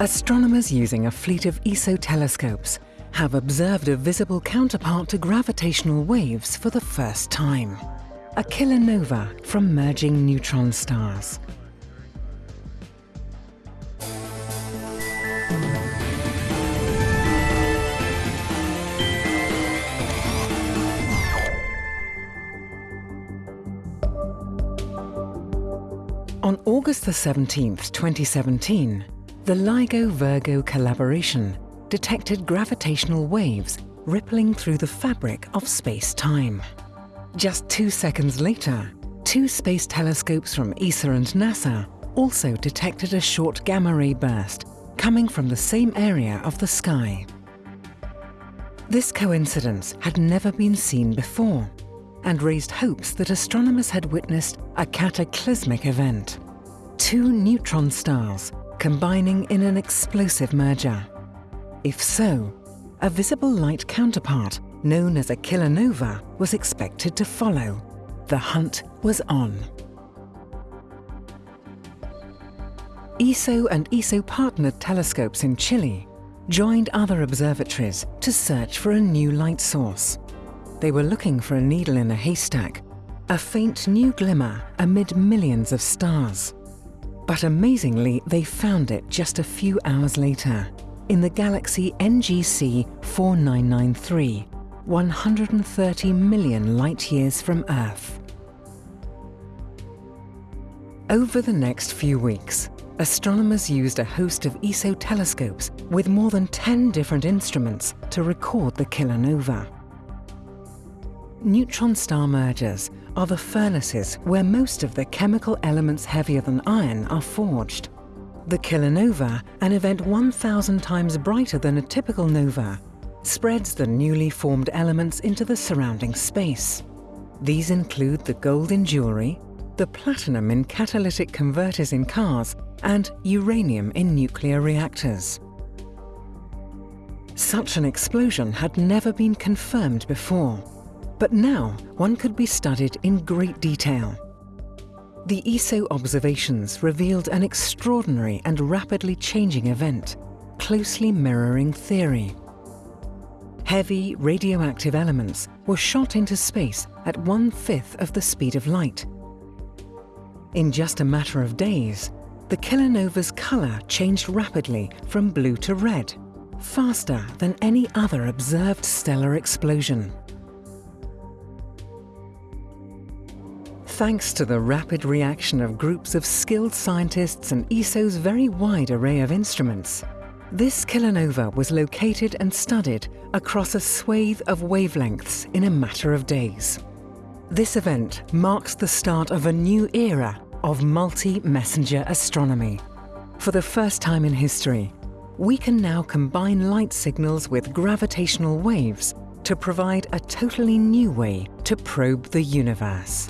Astronomers using a fleet of ESO telescopes have observed a visible counterpart to gravitational waves for the first time. A kilonova from merging neutron stars. On August the 17th, 2017, the LIGO-Virgo collaboration detected gravitational waves rippling through the fabric of space-time. Just two seconds later, two space telescopes from ESA and NASA also detected a short gamma-ray burst coming from the same area of the sky. This coincidence had never been seen before and raised hopes that astronomers had witnessed a cataclysmic event. Two neutron stars combining in an explosive merger. If so, a visible light counterpart known as a kilonova was expected to follow. The hunt was on. ESO and ESO-partnered telescopes in Chile joined other observatories to search for a new light source. They were looking for a needle in a haystack, a faint new glimmer amid millions of stars. But amazingly, they found it just a few hours later, in the galaxy NGC 4993, 130 million light-years from Earth. Over the next few weeks, astronomers used a host of ESO telescopes with more than 10 different instruments to record the kilonova. Neutron star mergers are the furnaces where most of the chemical elements heavier than iron are forged. The kilonova, an event 1,000 times brighter than a typical nova, spreads the newly formed elements into the surrounding space. These include the gold in jewellery, the platinum in catalytic converters in cars, and uranium in nuclear reactors. Such an explosion had never been confirmed before. But now one could be studied in great detail. The ESO observations revealed an extraordinary and rapidly changing event, closely mirroring theory. Heavy radioactive elements were shot into space at one-fifth of the speed of light. In just a matter of days, the kilonova's colour changed rapidly from blue to red, faster than any other observed stellar explosion. Thanks to the rapid reaction of groups of skilled scientists and ESO's very wide array of instruments, this kilonova was located and studied across a swathe of wavelengths in a matter of days. This event marks the start of a new era of multi-messenger astronomy. For the first time in history, we can now combine light signals with gravitational waves to provide a totally new way to probe the universe.